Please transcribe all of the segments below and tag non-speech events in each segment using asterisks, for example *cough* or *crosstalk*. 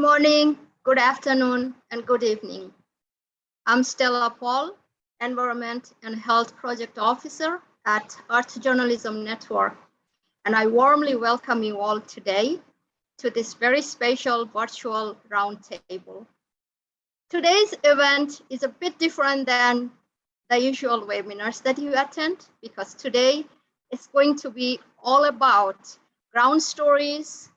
morning, good afternoon, and good evening. I'm Stella Paul, Environment and Health Project Officer at Earth Journalism Network, and I warmly welcome you all today to this very special virtual roundtable. Today's event is a bit different than the usual webinars that you attend because today it's going to be all about ground stories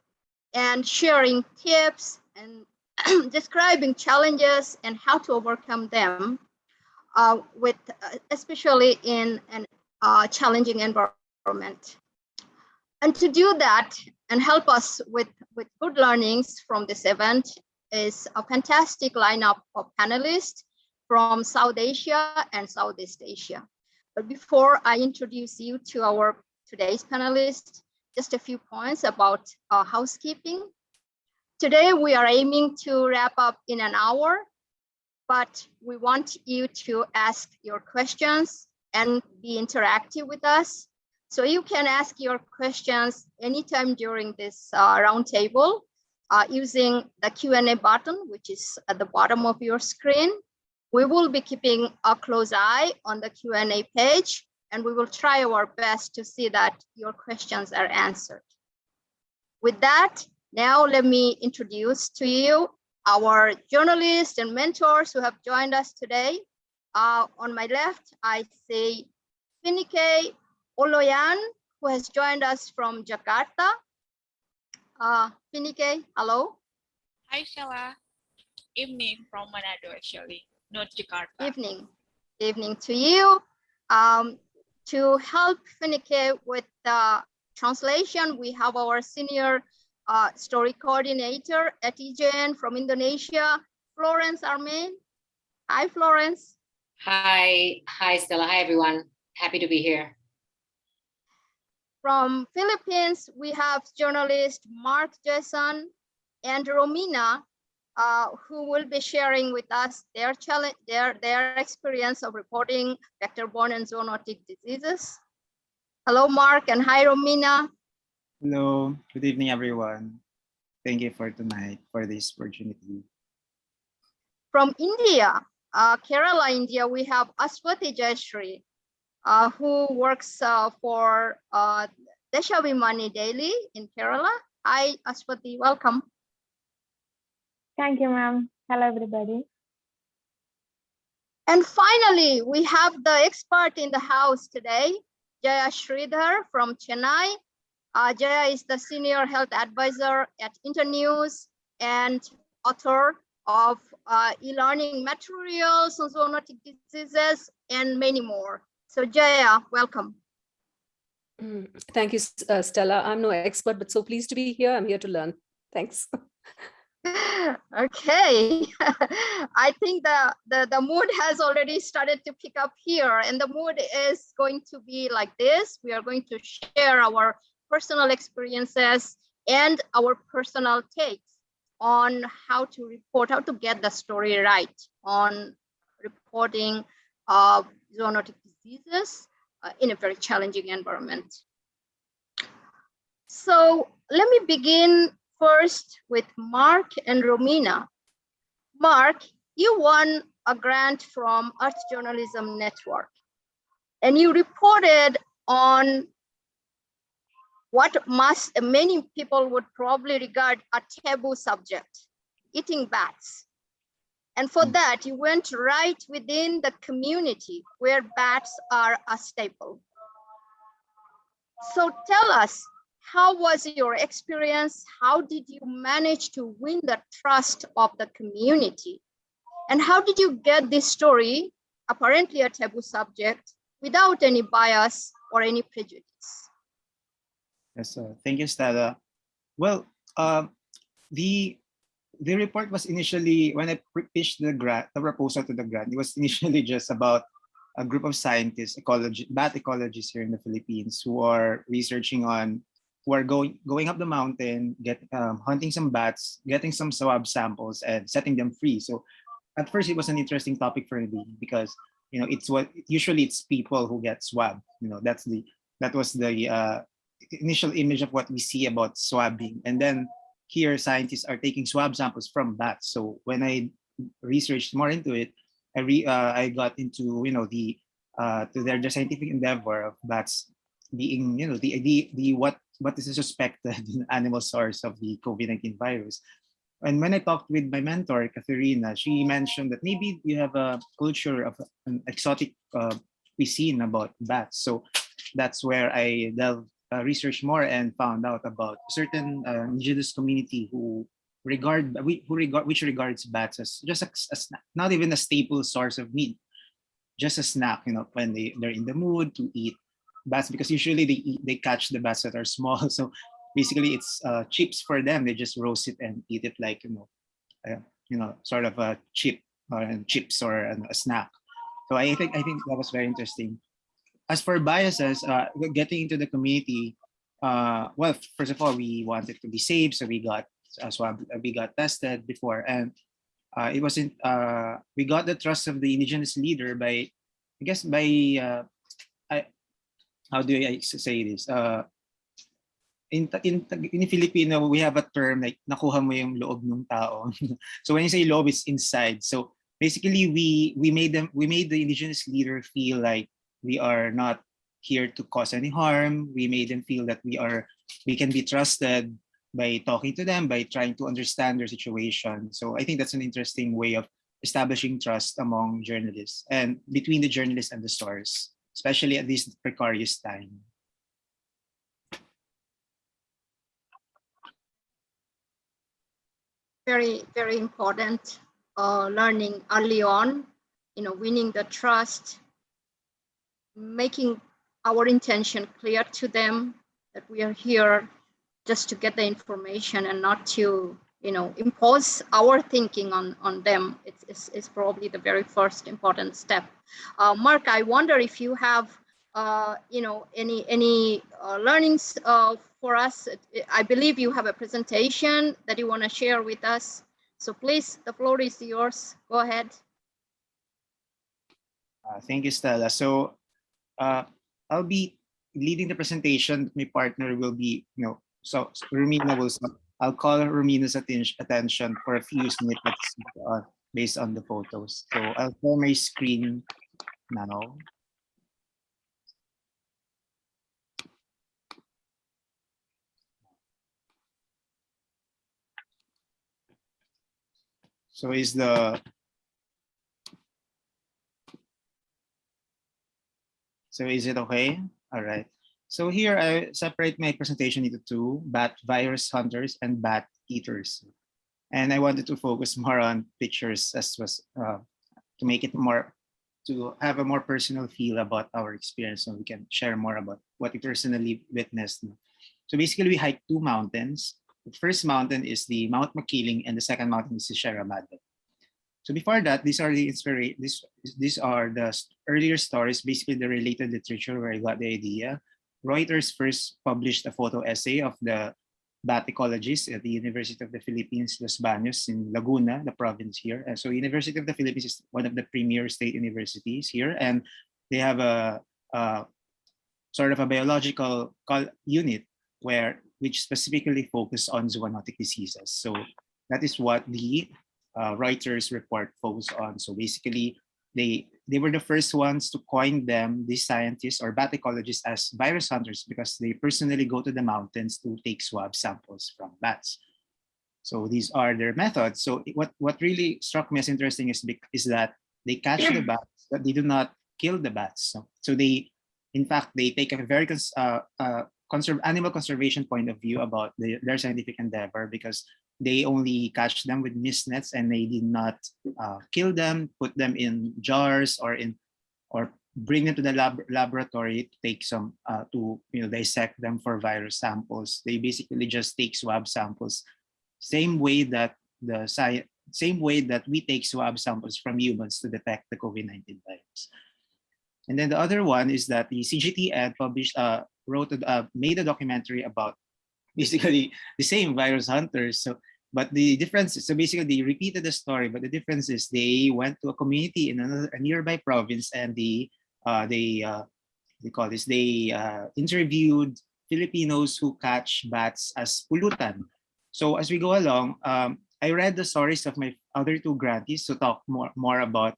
and sharing tips and *clears throat* describing challenges and how to overcome them uh, with uh, especially in an uh, challenging environment. And to do that and help us with, with good learnings from this event is a fantastic lineup of panelists from South Asia and Southeast Asia. But before I introduce you to our today's panelists, just a few points about uh, housekeeping. Today, we are aiming to wrap up in an hour, but we want you to ask your questions and be interactive with us. So you can ask your questions anytime during this uh, roundtable uh, using the Q&A button, which is at the bottom of your screen. We will be keeping a close eye on the Q&A page, and we will try our best to see that your questions are answered. With that, now let me introduce to you our journalists and mentors who have joined us today. Uh, on my left, I see Finike Oloyan, who has joined us from Jakarta. Uh, Finike, hello. Hi, Stella. Evening from Manado, actually, not Jakarta. Evening. Evening to you. Um, to help Finike with the translation, we have our senior uh, story coordinator at EJN from Indonesia, Florence Armin. Hi, Florence. Hi, hi, Stella. Hi, everyone. Happy to be here. From Philippines, we have journalist Mark Jason and Romina, uh, who will be sharing with us their challenge, their, their experience of reporting vector-borne and zoonotic diseases. Hello, Mark, and hi, Romina. Hello, good evening, everyone. Thank you for tonight, for this opportunity. From India, uh, Kerala, India, we have Aswati Jayashree, uh, who works uh, for uh, Deshabhimani Daily in Kerala. Hi, Aswati, welcome. Thank you, ma'am. Hello, everybody. And finally, we have the expert in the house today, Jaya Shreedhar from Chennai. Uh, Jaya is the senior health advisor at Internews and author of uh, e-learning materials on zoonotic diseases and many more. So Jaya, welcome. Mm, thank you, uh, Stella. I'm no expert, but so pleased to be here. I'm here to learn. Thanks. *laughs* okay *laughs* i think the, the the mood has already started to pick up here and the mood is going to be like this we are going to share our personal experiences and our personal takes on how to report how to get the story right on reporting zoonotic diseases uh, in a very challenging environment so let me begin first with Mark and Romina. Mark, you won a grant from Earth Journalism Network and you reported on what must many people would probably regard a taboo subject, eating bats. And for hmm. that, you went right within the community where bats are a staple. So tell us, how was your experience? How did you manage to win the trust of the community? And how did you get this story, apparently a taboo subject, without any bias or any prejudice? Yes, uh, thank you, Stella. Well, uh, the the report was initially, when I pitched the grant, the proposal to the grant, it was *laughs* initially just about a group of scientists, ecology, bat ecologists here in the Philippines who are researching on who are going going up the mountain, get um, hunting some bats, getting some swab samples, and setting them free. So, at first, it was an interesting topic for me because you know it's what usually it's people who get swabbed. You know that's the that was the uh, initial image of what we see about swabbing, and then here scientists are taking swab samples from bats. So when I researched more into it, I re, uh, I got into you know the uh, to their the scientific endeavor of bats being you know the the, the what what is a suspected *laughs* animal source of the COVID-19 virus. And when I talked with my mentor, Katharina, she mentioned that maybe you have a culture of an exotic uh, cuisine about bats. So that's where I delved, uh, researched more and found out about certain uh, indigenous community who regard who regard which regards bats as just a, a snack, not even a staple source of meat, just a snack. You know, when they they're in the mood to eat bats because usually they eat, they catch the bats that are *laughs* small. So basically, it's uh, chips for them. They just roast it and eat it like you know, uh, you know, sort of a chip or chips or a snack. So I think I think that was very interesting. As for biases, uh, getting into the community, uh, well, first of all, we wanted to be safe, so we got uh, we got tested before, and uh, it wasn't. Uh, we got the trust of the indigenous leader by, I guess, by uh, I, how do I say this? Uh, in in in Filipino, we have a term like nakuha mo yung loob ng tao. *laughs* so when you say loob, it's inside. So basically, we we made them we made the indigenous leader feel like we are not here to cause any harm. We made them feel that we are we can be trusted by talking to them, by trying to understand their situation. So I think that's an interesting way of establishing trust among journalists and between the journalists and the source, especially at this precarious time. very, very important uh, learning early on, you know, winning the trust, making our intention clear to them that we are here just to get the information and not to, you know, impose our thinking on, on them. It's, it's, it's probably the very first important step. Uh, Mark, I wonder if you have, uh, you know, any, any uh, learnings uh, for us. I believe you have a presentation that you want to share with us. So please, the floor is yours. Go ahead. Uh, thank you, Stella. So uh, I'll be leading the presentation. My partner will be, you know, so Romina will, I'll call Romina's atten- attention for a few snippets uh, based on the photos. So I'll share my screen now. So is the So is it okay? All right. So here I separate my presentation into two, bat virus hunters and bat eaters. And I wanted to focus *laughs* more on pictures as was uh, to make it more, to have a more personal feel about our experience so we can share more about what we personally witnessed. So basically we hiked two mountains. The first mountain is the Mount Makiling and the second mountain is the Sierra Madre. So before that, these are the inspira- this, these are the earlier stories, basically the related literature where I got the idea. Reuters first published a photo essay of the bat ecologists at the University of the Philippines, Los Baños in Laguna, the province here. And so University of the Philippines is one of the premier state universities here, and they have a, a sort of a biological unit where which specifically focus on zoonotic diseases. So that is what the uh, Reuters report focused on. So basically, they they were the first ones to coin them, these scientists or bat ecologists, as virus hunters because they personally go to the mountains to take swab samples from bats. So these are their methods. So what what really struck me as interesting is is that they catch the *clears throat* bats, but they do not kill the bats. So, so they, in fact, they take a very uh, uh, conserve animal conservation point of view about the, their scientific endeavor because they only catch them with mist nets and they did not uh, kill them, put them in jars or in or bring them to the lab laboratory to take some uh, to you know dissect them for virus samples. They basically just take swab samples, same way that the same way that we take swab samples from humans to detect the COVID-19 virus. And then the other one is that the CGTN published, uh, wrote, a- uh, made a documentary about *laughs* basically the same virus hunters. So, but the difference, so basically they repeated the story, but the difference is they went to a community in another a nearby province and they, uh, they, uh, they call this, they uh, interviewed Filipinos who catch bats as pulutan. So as we go along, um, I read the stories of my other two grantees to talk more, more about,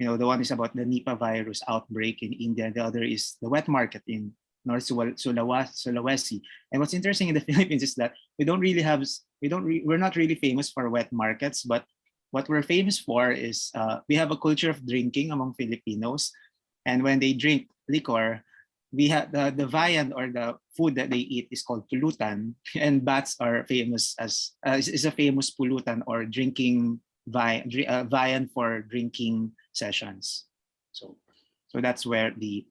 you know, the one is about the Nipah virus outbreak in India, the other is the wet market in North Sulawesi. And what's interesting in the *laughs* Philippines is that we don't really have, we don't, re- we're not really famous for wet markets, but what we're famous for is uh, we have a culture of drinking among Filipinos. And when they drink liquor, we have the, the viand or the food that they eat is called pulutan *laughs* and bats are famous as uh, is, is a famous pulutan or drinking vi- uh, viand for drinking sessions so so that's where the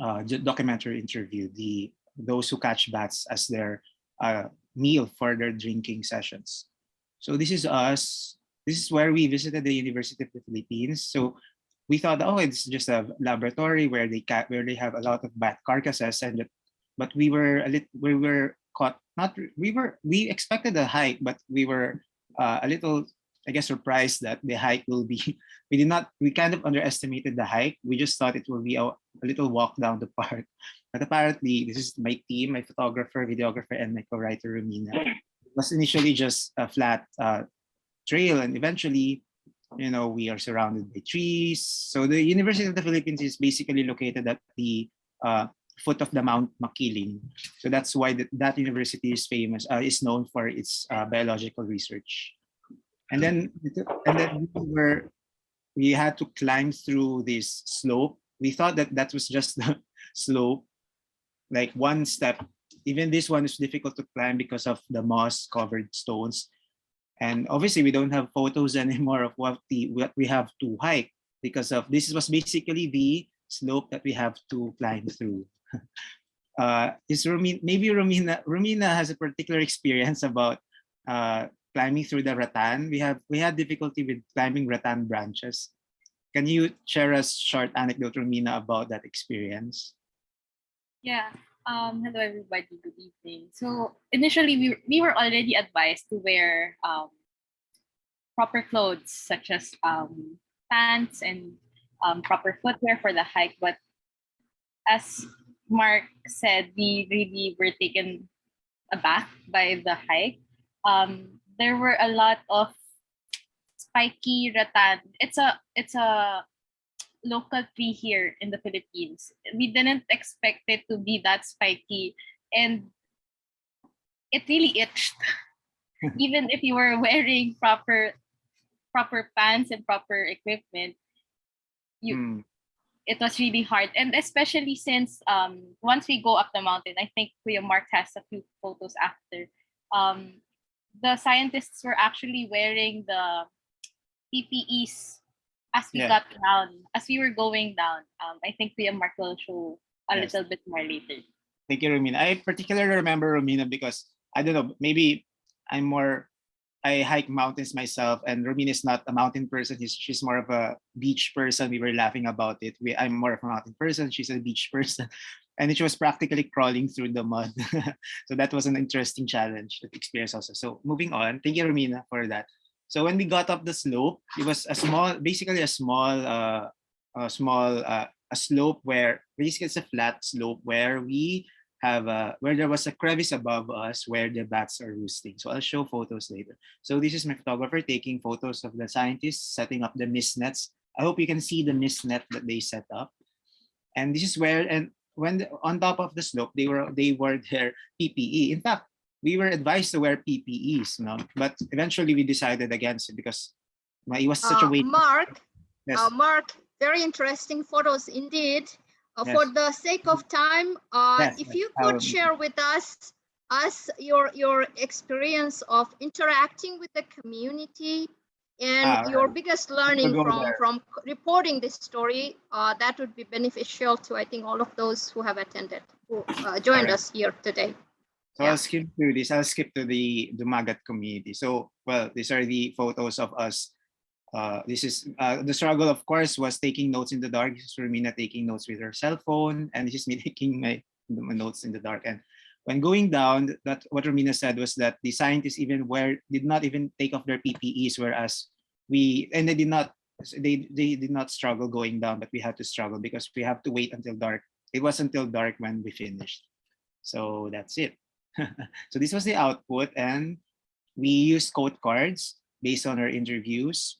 uh, documentary interview the those who catch bats as their uh, meal for their drinking sessions so this is us this is where we visited the university of the philippines so we thought, oh, it's just a laboratory where they ca- where they have a lot of bat carcasses, and but we were a little we were caught. Not we were we expected a hike, but we were uh, a little, I guess, surprised that the hike will be. *laughs* We did not. We kind of underestimated the hike. We just thought it will be a, a little walk down the park, *laughs* but apparently this is my team, my photographer, videographer, and my co-writer Romina. It was initially just a flat uh, trail, and eventually you know, we are surrounded by trees. So the University of the Philippines is basically located at the uh, foot of the Mount Makiling. So that's why that, that university is famous, uh, is known for its uh, biological research. And then, and then we were, we had to climb through this slope. We thought that that was just *laughs* the slope, like one step. Even this one is difficult to climb because of the moss covered stones. And obviously we don't have photos *laughs* anymore of what the what we have to hike because of this was basically the slope that we have to climb through. *laughs* uh, is Romina, maybe Romina, Romina has a particular experience about uh, climbing through the rattan. We have we had difficulty with climbing rattan branches. Can you share a short anecdote, Romina, about that experience? Yeah. Um, hello everybody. Good evening. So initially we we were already advised to wear um, proper clothes such as um, pants and um, proper footwear for the hike. But as Mark said, we really were taken aback by the hike. Um, there were a lot of spiky rattan. It's a it's a local tree here in the Philippines. We didn't expect it to be that spiky and it really itched. *laughs* Even if you were wearing proper proper pants and proper equipment, you Hmm. it was really hard. And especially since um once we go up the mountain, I think Kuya Mark has a few photos after. Um the scientists were actually wearing the PPEs as we Yeah. got down, as we were going down. Um, I think Kuya Mark will show a Yes. little bit more later. Thank you, Romina. I particularly remember Romina because I don't know, maybe I'm more I hike mountains myself, and Romina is not a mountain person. He's, she's more of a beach person. We were laughing about it. We, I'm more of a mountain person. She's a beach *laughs* person, and it was practically crawling through the mud. *laughs* so that was an interesting challenge experience also. So moving on, thank you, Romina, for that. So when we got up the slope, it was a small, basically a small, uh, a small, uh, a slope where basically it's a flat slope where we have uh, where there was a crevice above us where the bats are roosting. So I'll show photos later. So this is my photographer taking photos of the scientists setting up the mist nets. I hope you can see the mist net that they set up. And this is where, and when the, on top of the slope, they were they wore their PPE. In fact, we were advised to wear PPEs, no? but eventually we decided against it because it was such a Uh, weight. Mark, Yes. uh, Mark, very interesting photos indeed. Uh, For the sake of time, uh, Yes, if yes, you could will- share with us us your your experience of interacting with the community and Ah, your biggest learning from there. from reporting this story, uh, that would be beneficial to I think all of those who have attended, who uh, joined Alright. us here today. So Yeah. I'll skip through this. I'll skip to the the Dumagat community. So, well, these are the photos of us. Uh, this is uh, the struggle, of course, was taking notes in the dark. This is Romina taking notes with her cell phone, and this is me *laughs* taking my, my notes in the dark. And when going down, that what Romina said was that the scientists even wear did not even take off their PPEs, whereas we and they did not they they did not struggle going down, but we had to struggle because we have to wait until dark. It was until dark when we finished. So that's it. *laughs* so this was the output and we used code cards based on our interviews.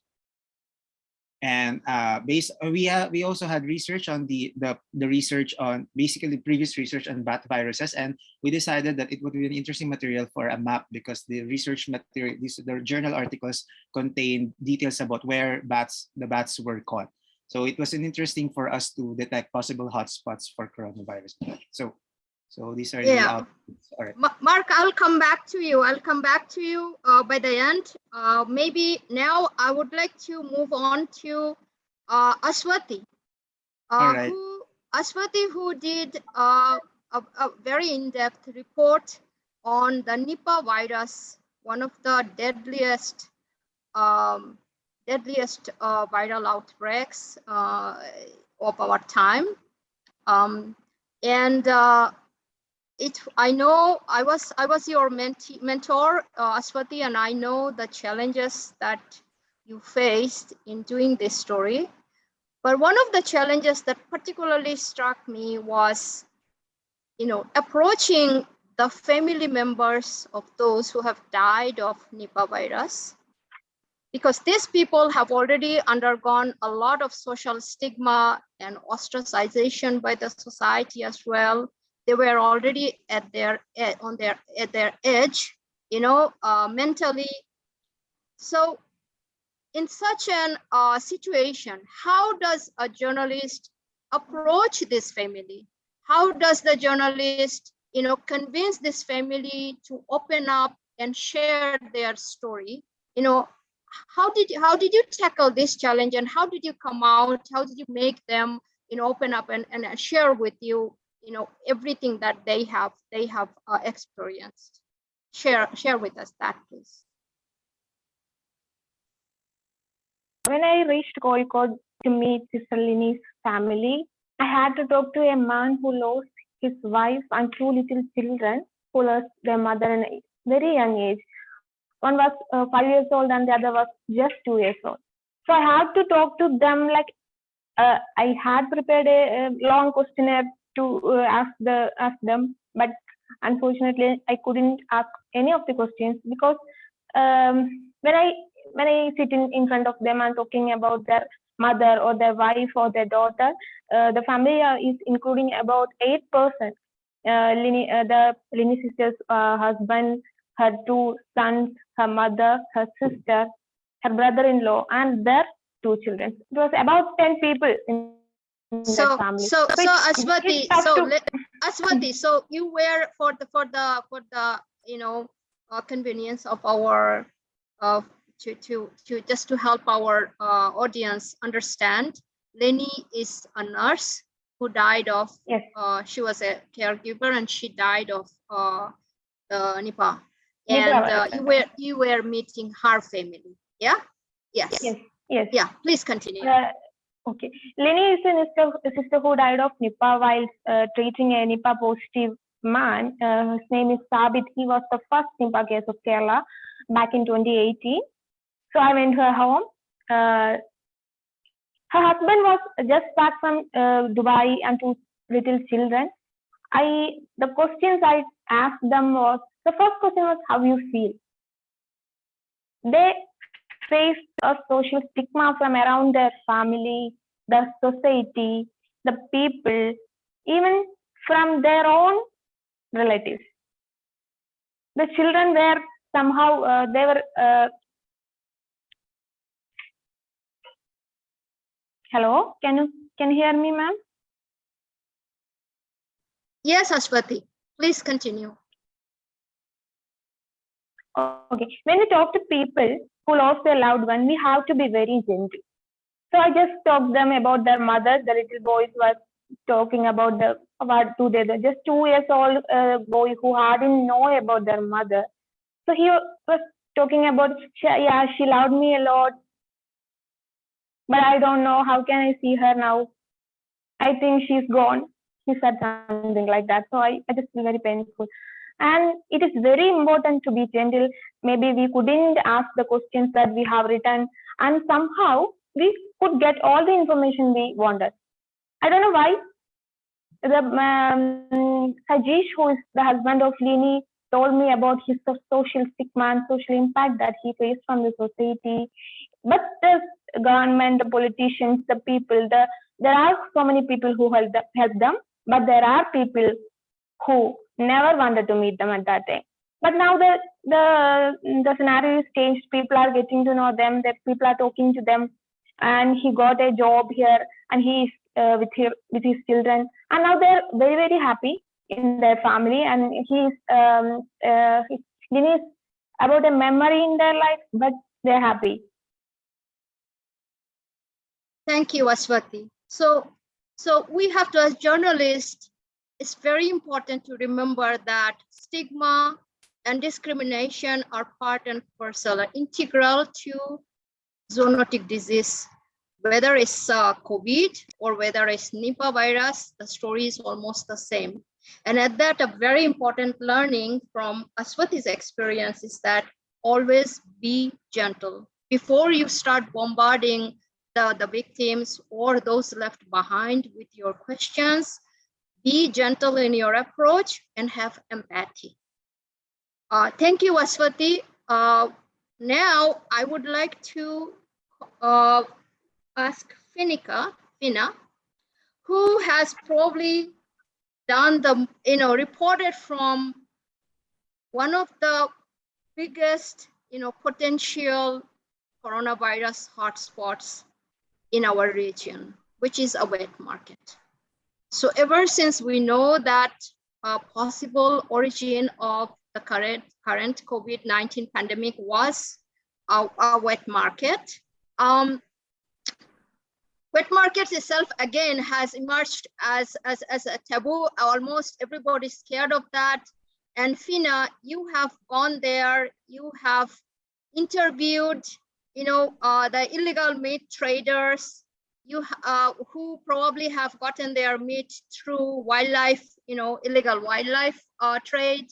And uh, based, uh, we uh, we also had research on the, the the research on basically previous research on bat viruses, and we decided that it would be an interesting material for a map because the research material, these the journal articles contain details about where bats the bats were caught. So it was an interesting for us to detect possible hotspots for coronavirus. So, so these are the Yeah. outputs. All right. Ma- Mark, I'll come back to you. I'll come back to you uh, by the end. Uh, maybe now I would like to move on to uh, Aswati. Uh, Alright. who, Aswati, who did uh, a, a very in-depth report on the Nipah virus, one of the deadliest, um, deadliest uh, viral outbreaks uh, of our time. Um, and uh, it i know i was i was your mentee, mentor uh, aswati and i know the challenges that you faced in doing this story. But one of the challenges that particularly struck me was you know approaching the family members of those who have died of nipah virus. Because these people have already undergone a lot of social stigma and ostracization by the society as well they were already at their e- on their at their edge you know uh, mentally. So in such an uh, situation how does a journalist approach this family? How does the journalist you know convince this family to open up and share their story? You know how did you how did you tackle this challenge and how did you come out? How did you make them you know open up and, and share with you you know everything that they have they have uh, experienced share share with us that please When I reached Kozhikode to meet Sister family, I had to talk to a man who lost his wife and two little children who lost their mother in a very young age. One was uh, five years old and the other was just two years old. So I had to talk to them like uh, I had prepared a, a long questionnaire to uh, ask the ask them, but unfortunately I couldn't ask any of the questions because um, when I when I sit in, in front of them and talking about their mother or their wife or their daughter, uh, the family uh, is including about eight persons. Uh, Lini, uh, the Lini sister's uh, husband, her two sons, her mother, her sister, her brother-in-law, and their two children. It was about ten people in, so so so it's- aswati so to- let, aswati so you were for the for the for the you know uh, convenience of our uh, to to to just to help our uh, audience understand Lini is a nurse who died of Yes. uh, she was a caregiver and she died of uh, uh, Nipah and uh, you were you were meeting her family yeah yes Yes. Yes. yeah please continue Uh, okay. Lini is a sister, who died of Nipah while uh, treating a Nipah positive man. Uh, his name is Sabith. He was the first Nipah case of Kerala back in 2018. So I went to her home. Uh, her husband was just back from uh, Dubai and two little children. I the questions I asked them was the first question was how you feel. They faced a social stigma from around their family, the society, the people, even from their own relatives. The children were somehow uh, they were. Uh, hello, can you can you hear me, ma'am? yes aswati please continue Okay. When you talk to people who lost their loved one, we have to be very gentle. So I just talked them about their mother. The little boys were talking about the about two days, just two years old uh, boy who hadn't know about their mother. So he was talking about, "She- yeah, she loved me a lot, but I don't know how can I see her now. I think she's gone. He said something like that. So I, I just feel very painful. And it is very important to be gentle. Maybe we couldn't ask the questions that we have written, and somehow we could get all the information we wanted. I don't know why. The um, Sajeesh, who is the husband of Lini, told me about his social stigma and social impact that he faced from the society. But the government, the politicians, the people, the there are so many people who help them, help them, but there are people who never wanted to meet them at that time. But now the the the scenario is changed. People are getting to know them. that people are talking to them, and he got a job here, and he is uh, with his with his children, and now they're very very happy in their family, and he's um uh, he's Guinness about a memory in their life, but they're happy. Thank you, Aswati. So, so we have to, as journalists, it's very important to remember that stigma and discrimination are part and parcel, are integral to zoonotic disease. Whether it's uh, COVID or whether it's Nipah virus, the story is almost the same. And at that, a very important learning from Aswati's experience is that always be gentle. Before you start bombarding the, the victims or those left behind with your questions, be gentle in your approach and have empathy. Uh, thank you, Aswati. Uh, now I would like to uh, ask Finika, Fina, who has probably done the, you know, reported from one of the biggest, you know, potential coronavirus hotspots in our region, which is a wet market. So ever since we know that a possible origin of the current, current COVID-19 pandemic was a, a wet market, um, wet markets itself again has emerged as, as, as a taboo. Almost everybody's scared of that. And Fina, you have gone there, you have interviewed, you know, uh, the illegal meat traders, you uh, who probably have gotten their meat through wildlife, you know, illegal wildlife uh, trade.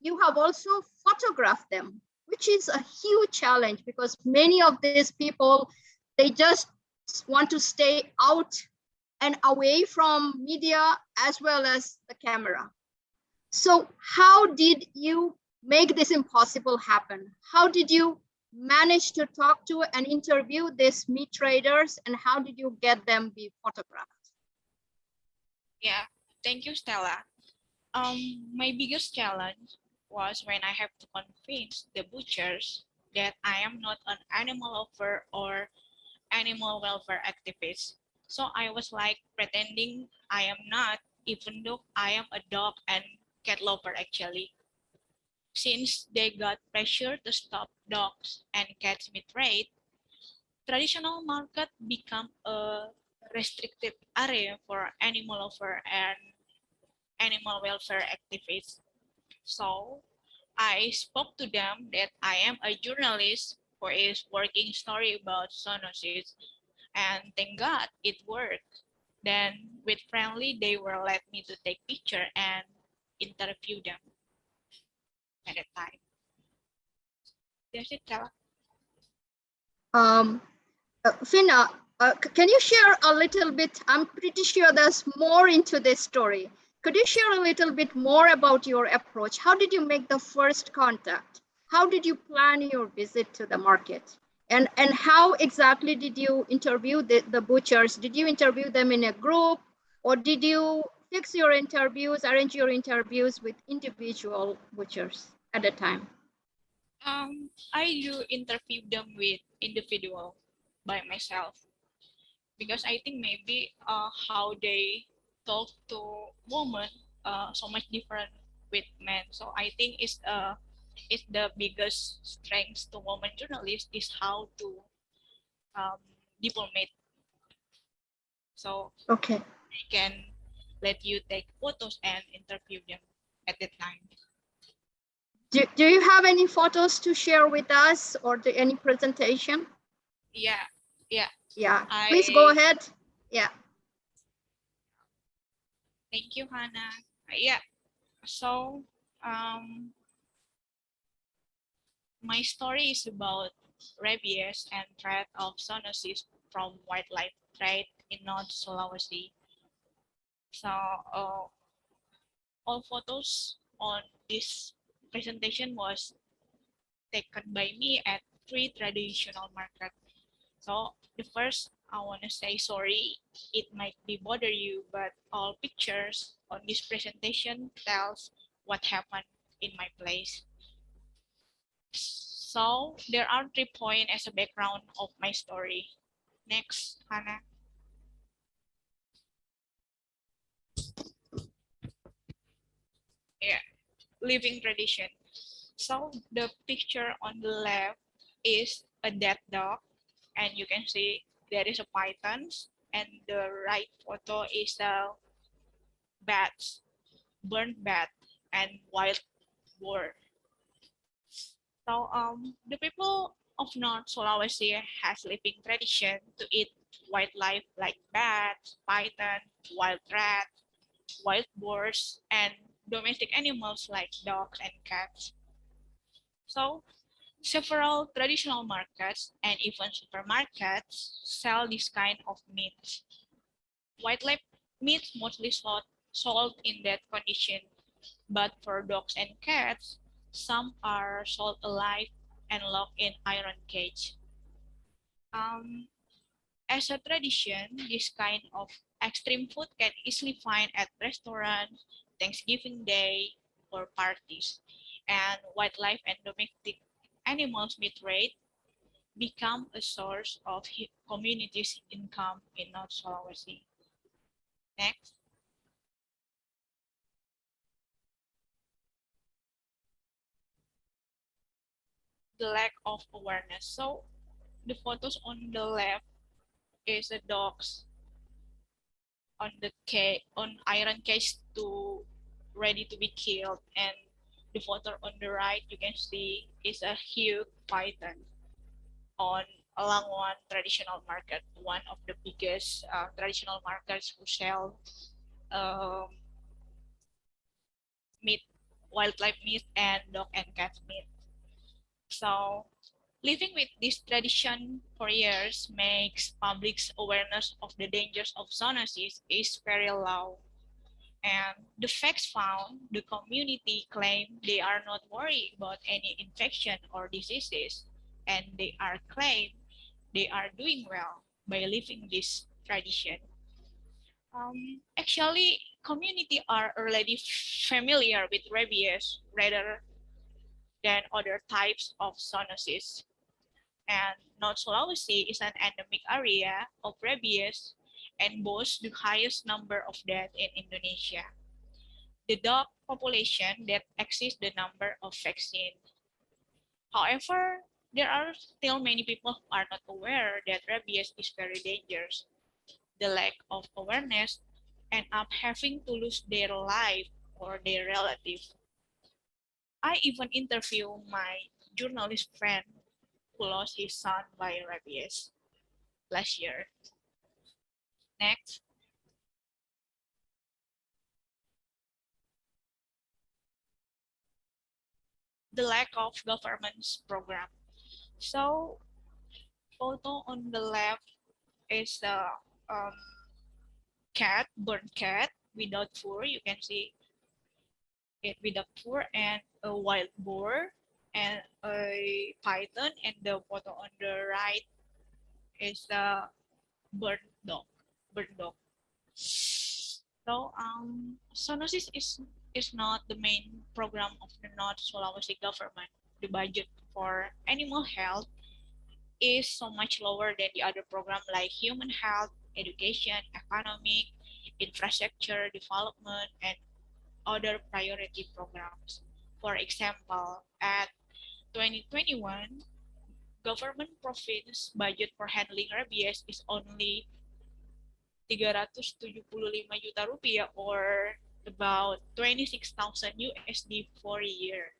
You have also photographed them, which is a huge challenge because many of these people, they just want to stay out and away from media as well as the camera. So how did you make this impossible happen? How did you manage to talk to and interview these meat traders and how did you get them be photographed? Yeah, thank you, Stella. Um, my biggest challenge was when I have to convince the butchers that I am not an animal lover or animal welfare activist. So I was like pretending I am not, even though I am a dog and cat lover actually. Since they got pressure to stop dogs and cats meat trade, traditional market become a restrictive area for animal lover and animal welfare activists. So I spoke to them that I am a journalist who is working story about zoonosis and thank God it worked. Then with friendly, they were let me to take picture and interview them at that time. That's it, Stella. Um, uh, Fina, uh, can you share a little bit? I'm pretty sure there's more into this story. Could you share a little bit more about your approach? How did you make the first contact? How did you plan your visit to the market? And, and how exactly did you interview the, the butchers? Did you interview them in a group or did you fix your interviews, arrange your interviews with individual butchers at a time? Um, I do interview them with individual by myself because I think maybe uh, how they talk to women uh, so much different with men. So I think it's uh it's the biggest strength to women journalists is how to um, diplomate. So Okay. they can let you take photos and interview them at the time. Do, do you have any photos to share with us or do, any presentation? Yeah, yeah. Yeah, please go ahead. Yeah. Thank you, Hannah. Uh, Yeah. So, um, my story is about rabies and threat of zoonosis from wildlife trade in North Sulawesi. So, uh, all photos on this presentation was taken by me at three traditional market. So the first, I want to say sorry. It might be bother you, but all pictures on this presentation tells what happened in my place. So there are three points as a background of my story. Next, Hannah. Yeah, living tradition. So the picture on the left is a dead dog, and you can see there is a python, and the right photo is a bats, burnt bat, and wild boar. So um, the people of North Sulawesi has living tradition to eat wildlife like bats, python, wild rat, wild boars, and domestic animals like dogs and cats. So several traditional markets and even supermarkets sell this kind of meat. White Wildlife meat mostly sold, sold in that condition, but for dogs and cats, some are sold alive and locked in iron cage. Um, as a tradition, this kind of extreme food can easily find at restaurants, Thanksgiving Day, or parties. And wildlife and domestic animals meat trade become a source of communities' income in North Sulawesi. Next. The lack of awareness. So the photos on the left is the dogs on the cage on iron cage to ready to be killed and the photo on the right you can see is a huge python on one traditional market one of the biggest uh, traditional markets who sell um, meat wildlife meat and dog and cat meat. So living with this tradition for years makes public's awareness of the dangers of zoonosis is very low and the facts found, the community claim they are not worried about any infection or diseases, and they are claim they are doing well by living this tradition. Um, actually, community are already familiar with rabies rather than other types of zoonosis. And North Sulawesi is an endemic area of rabies and boasts the highest number of deaths in Indonesia. The dog population that exceeds the number of vaccines. However, there are still many people who are not aware that rabies is very dangerous. The lack of awareness end up having to lose their life or their relative. I even interview my journalist friend who lost his son by rabies last year. Next. The lack of government's program. So photo on the left is the um, cat, burnt cat without fur. You can see it without fur and a wild boar and a python and the photo on the right is the burnt dog bird dog. So um, zoonosis is is not the main program of the North Sulawesi government. The budget for animal health is so much lower than the other program like human health, education, economic, infrastructure development, and other priority programs. For example, at 2021, government province budget for handling rabies is only 375 juta rupiah or about 26,000 USD for a year.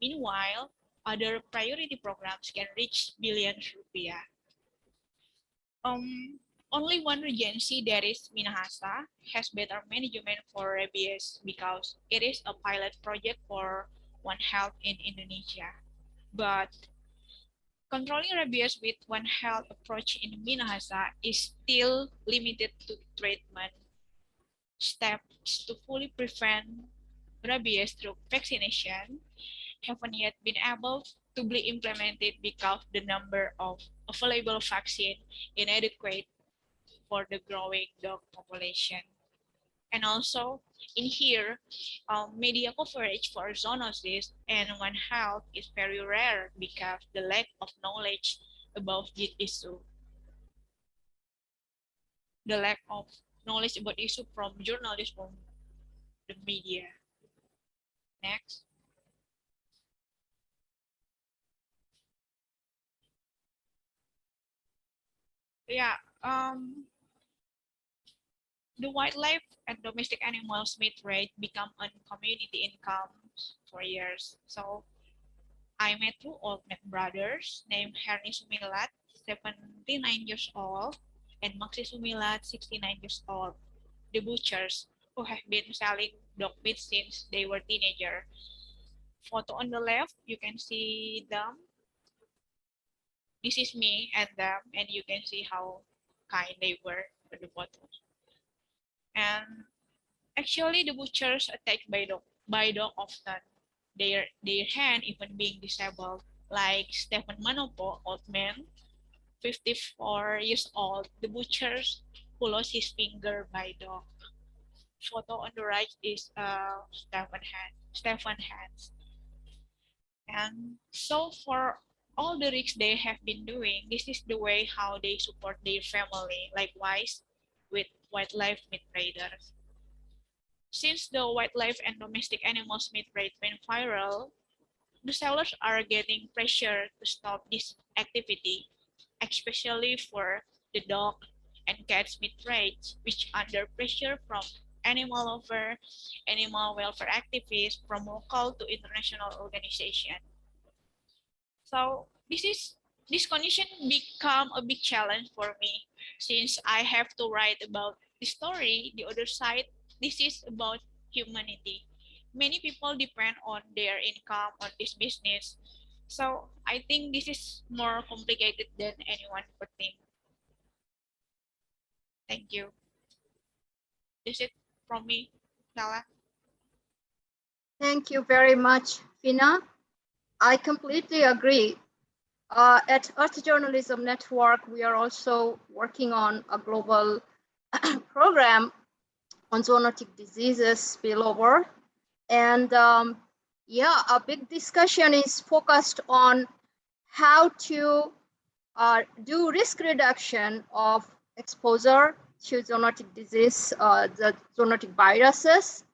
Meanwhile, other priority programs can reach billions rupiah. Um, only one regency, that is Minahasa, has better management for rabies because it is a pilot project for One Health in Indonesia. But Controlling rabies with One Health approach in Minahasa is still limited to treatment. Steps to fully prevent rabies through vaccination haven't yet been able to be implemented because the number of available vaccine inadequate for the growing dog population. And also in here, um, media coverage for zoonosis and One Health is very rare because the lack of knowledge about this issue. The lack of knowledge about issue from journalists from the media. Next. Yeah, um, the wildlife and domestic animals meat rate become a community income for years. So I met two old brothers named Herni Sumilat, 79 years old, and Maxi Sumilat, 69 years old, the butchers who have been selling dog meat since they were teenager. Photo on the left, you can see them. This is me and them, and you can see how kind they were for the photos. And actually, the butchers attacked by dog by dog often. Their their hand even being disabled, like Stephen Manopo, old man, 54 years old, the butchers who lost his finger by dog. Photo on the right is uh, Stephen hand, Stephen hands. And so for all the risks they have been doing, this is the way how they support their family. Likewise, with wildlife meat traders. Since the wildlife and domestic animals meat trade went viral, the sellers are getting pressure to stop this activity, especially for the dog and cats meat trades, which under pressure from animal lover, animal welfare activists from local to international organization. So this is this condition become a big challenge for me since I have to write about story, the other side, this is about humanity. Many people depend on their income on this business. So I think this is more complicated than anyone would think. Thank you. Is from me, Nala. Thank you very much, Fina. I completely agree. Uh, at Earth Journalism Network, we are also working on a global *clears throat* program on zoonotic diseases spillover. And um, yeah, a big discussion is focused on how to uh, do risk reduction of exposure to zoonotic disease, uh, the zoonotic viruses,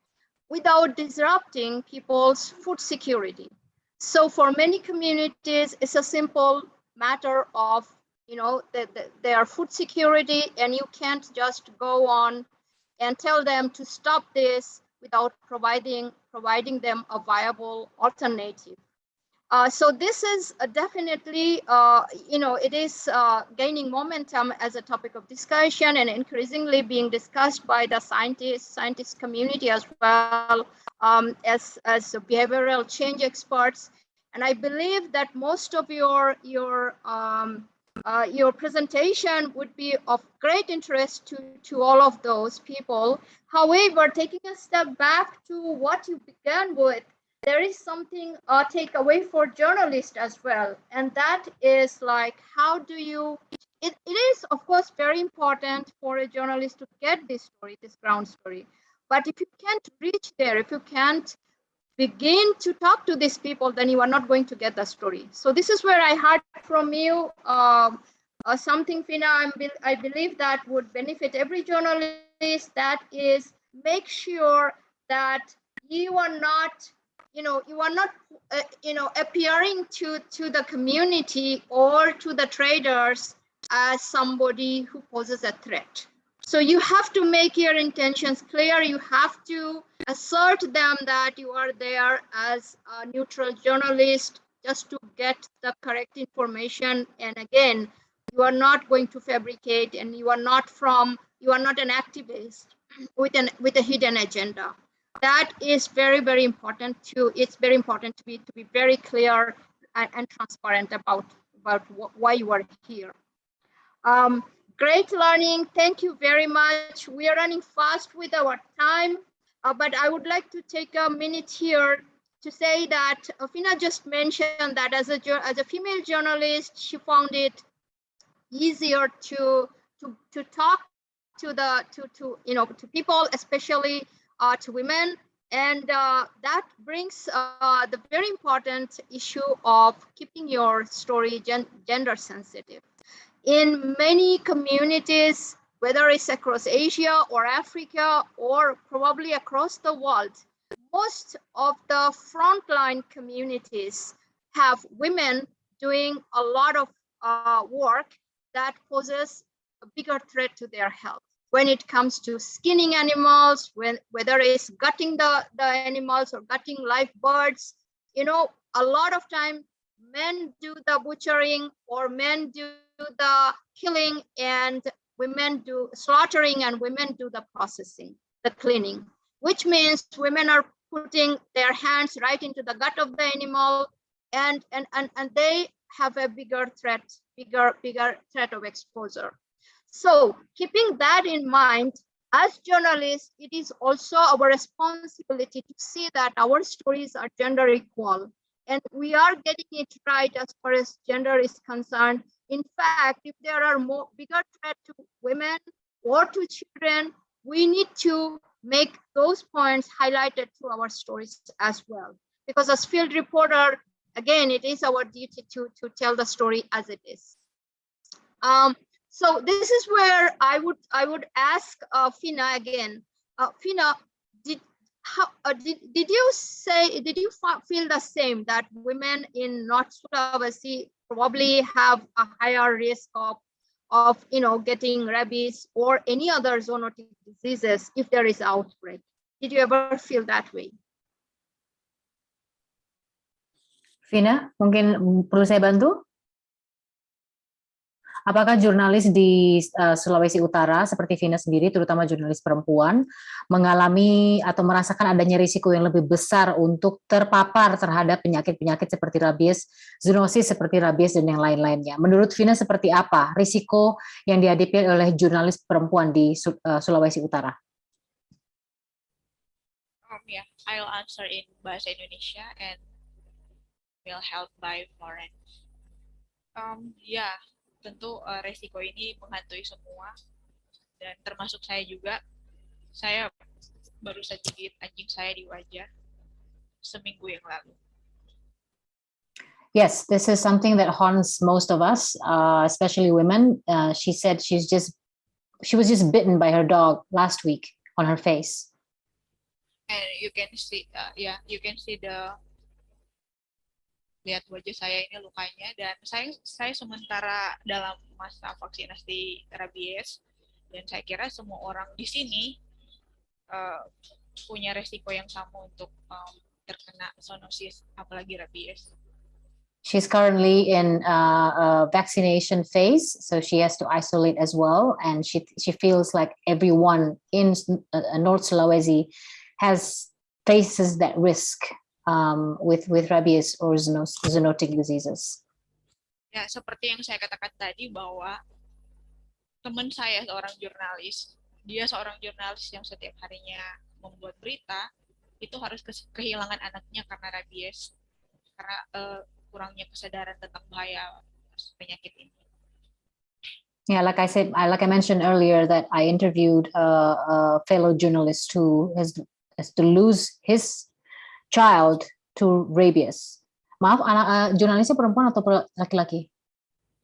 without disrupting people's food security. So for many communities, it's a simple matter of, you know, that the, their food security and you can't just go on and tell them to stop this without providing, providing them a viable alternative. Uh, so this is definitely, uh, you know, it is uh, gaining momentum as a topic of discussion and increasingly being discussed by the scientists, scientist community as well um, as, as behavioral change experts. And I believe that most of your, your, um, uh, your presentation would be of great interest to, to all of those people. However, taking a step back to what you began with, there is something uh, take away for journalists as well and that is like how do you it, it is of course very important for a journalist to get this story this ground story but if you can't reach there if you can't begin to talk to these people then you are not going to get the story. So this is where i heard from you um, uh, something fina I'm, i believe that would benefit every journalist that is make sure that you are not you know you are not uh, you know appearing to to the community or to the traders as somebody who poses a threat so you have to make your intentions clear. You have to assert them that you are there as a neutral journalist just to get the correct information. And again you are not going to fabricate and you are not from you are not an activist *clears throat* with an with a hidden agenda. That is very very important to it's very important to be to be very clear and, and transparent about about why you are here. Um, great learning. Thank you very much. We are running fast with our time Uh, but I would like to take a minute here to say that Afina just mentioned that as a as a female journalist, she found it easier to to to talk to the to to you know to people, especially uh, to women, and uh, that brings uh, the very important issue of keeping your story gen- gender sensitive. In many communities, whether it's across Asia or Africa or probably across the world, most of the frontline communities have women doing a lot of uh, work that poses a bigger threat to their health. When it comes to skinning animals, when whether it's gutting the, the animals or gutting live birds, you know, a lot of time men do the butchering or men do the killing and women do slaughtering and women do the processing, the cleaning, which means women are putting their hands right into the gut of the animal and and and, and they have a bigger threat bigger bigger threat of exposure. So keeping that in mind as journalists it is also our responsibility to see that our stories are gender equal and we are getting it right as far as gender is concerned in fact if there are more bigger threat to women or to children we need to make those points highlighted through our stories as well. Because as field reporter, again, it is our duty to, to tell the story as it is. Um, so this is where I would I would ask uh, Fina again. Uh, Fina, how uh, did, did you say did you feel the same that women in North Sulawesi probably have a higher risk of of you know getting rabies or any other zoonotic diseases if there is outbreak did you ever feel that way Vina, mungkin perlu saya bantu? Apakah jurnalis di uh, Sulawesi Utara seperti Vina sendiri, terutama jurnalis perempuan, mengalami atau merasakan adanya risiko yang lebih besar untuk terpapar terhadap penyakit-penyakit seperti rabies, zoonosis seperti rabies dan yang lain-lainnya? Menurut Vina seperti apa risiko yang dihadapi oleh jurnalis perempuan di uh, Sulawesi Utara? Um, yeah, I'll answer in bahasa Indonesia and will help by Florence. Um, yeah, tentu uh, resiko ini menghantui semua dan termasuk saya juga. Saya baru saja gigit anjing saya di wajah seminggu yang lalu. Yes, this is something that haunts most of us, uh, especially women. Uh, she said she's just she was just bitten by her dog last week on her face. And you can see, uh, yeah, you can see the lihat wajah saya ini lukanya dan saya saya sementara dalam masa vaksinasi rabies dan saya kira semua orang di sini uh, punya resiko yang sama untuk um, terkena apalagi rabies. She's currently in uh, a vaccination phase, so she has to isolate as well, and she she feels like everyone in uh, North Sulawesi has faces that risk um, with with rabies or zoonotic diseases. Ya, seperti yang saya katakan tadi bahwa teman saya seorang jurnalis, dia seorang jurnalis yang setiap harinya membuat berita, itu harus kehilangan anaknya karena rabies, karena uh, kurangnya kesadaran tentang bahaya penyakit ini. Yeah, like I said, like I mentioned earlier, that I interviewed a, a fellow journalist who has, has to lose his child to rabies. Maaf, anak uh, jurnalisnya perempuan atau laki-laki?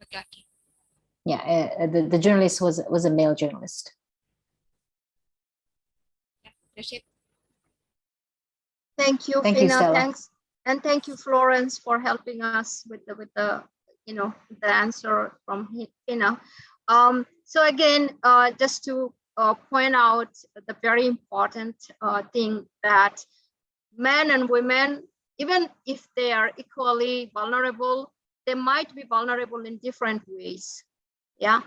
Laki-laki. Yeah, uh, the the journalist was was a male journalist. Yeah. Thank you, Thank you, Fina. Stella. Thanks, and thank you, Florence, for helping us with the with the you know the answer from Fina. Um, so again, uh, just to uh, point out the very important uh, thing that men and women, even if they are equally vulnerable, they might be vulnerable in different ways. Yeah.